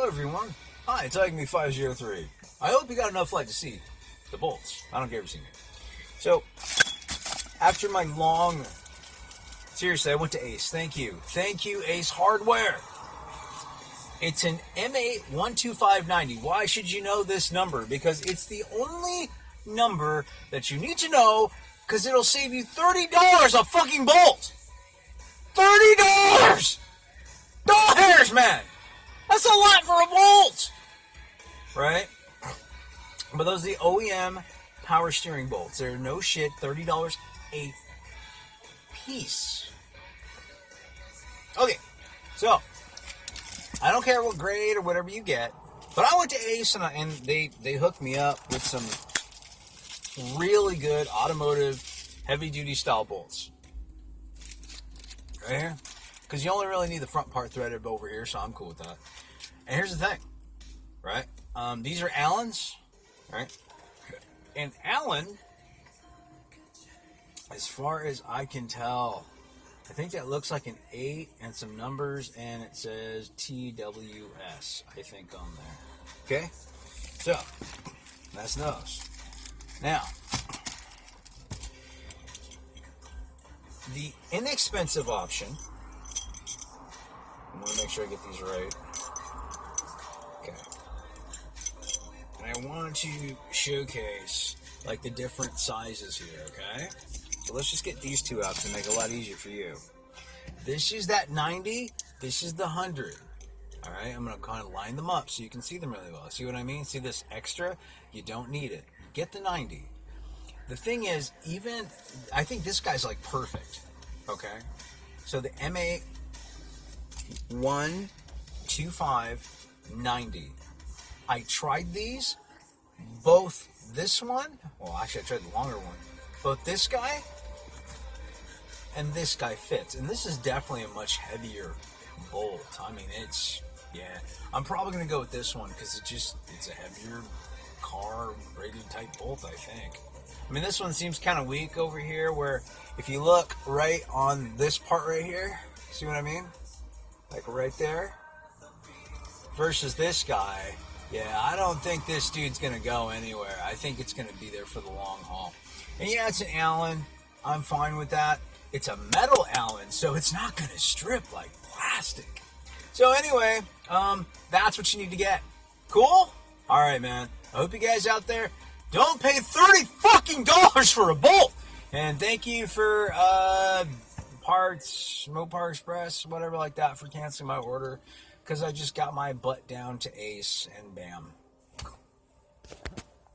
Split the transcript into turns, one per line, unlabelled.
Hello, everyone. Hi, it's Agni 503. I hope you got enough light to see the bolts. I don't care if you've seen it. So, after my long, seriously, I went to Ace. Thank you. Thank you, Ace Hardware. It's an M8-12590. Why should you know this number? Because it's the only number that you need to know because it'll save you $30 a fucking bolt. $30! Doll hairs, man! That's a lot for a bolt! Right? But those are the OEM power steering bolts. They're no shit, $30 a piece. Okay, so I don't care what grade or whatever you get, but I went to Ace and, I, and they they hooked me up with some really good automotive heavy duty style bolts. Right here, because you only really need the front part threaded over here, so I'm cool with that. And here's the thing, right? Um, these are Allen's, right? And Allen, as far as I can tell, I think that looks like an 8 and some numbers, and it says TWS, I think, on there. Okay? So, that's those. Now, the inexpensive option, I'm going to make sure I get these right. And I want to showcase like the different sizes here, okay? So let's just get these two out to make it a lot easier for you. This is that 90, this is the 100. All right, I'm gonna kind of line them up so you can see them really well. See what I mean? See this extra? You don't need it. Get the 90. The thing is, even, I think this guy's like perfect, okay? So the M8 12590. I tried these, both this one, well, actually, I tried the longer one, both this guy and this guy fits. And this is definitely a much heavier bolt. I mean, it's, yeah. I'm probably going to go with this one because it just, it's a heavier car rated type bolt, I think. I mean, this one seems kind of weak over here where if you look right on this part right here, see what I mean? Like right there. Versus this guy, yeah, I don't think this dude's going to go anywhere. I think it's going to be there for the long haul. And yeah, it's an Allen. I'm fine with that. It's a metal Allen, so it's not going to strip like plastic. So anyway, um, that's what you need to get. Cool? All right, man. I hope you guys out there don't pay 30 fucking dollars for a bolt. And thank you for uh, parts, Mopar Express, whatever like that, for canceling my order because I just got my butt down to ace and bam.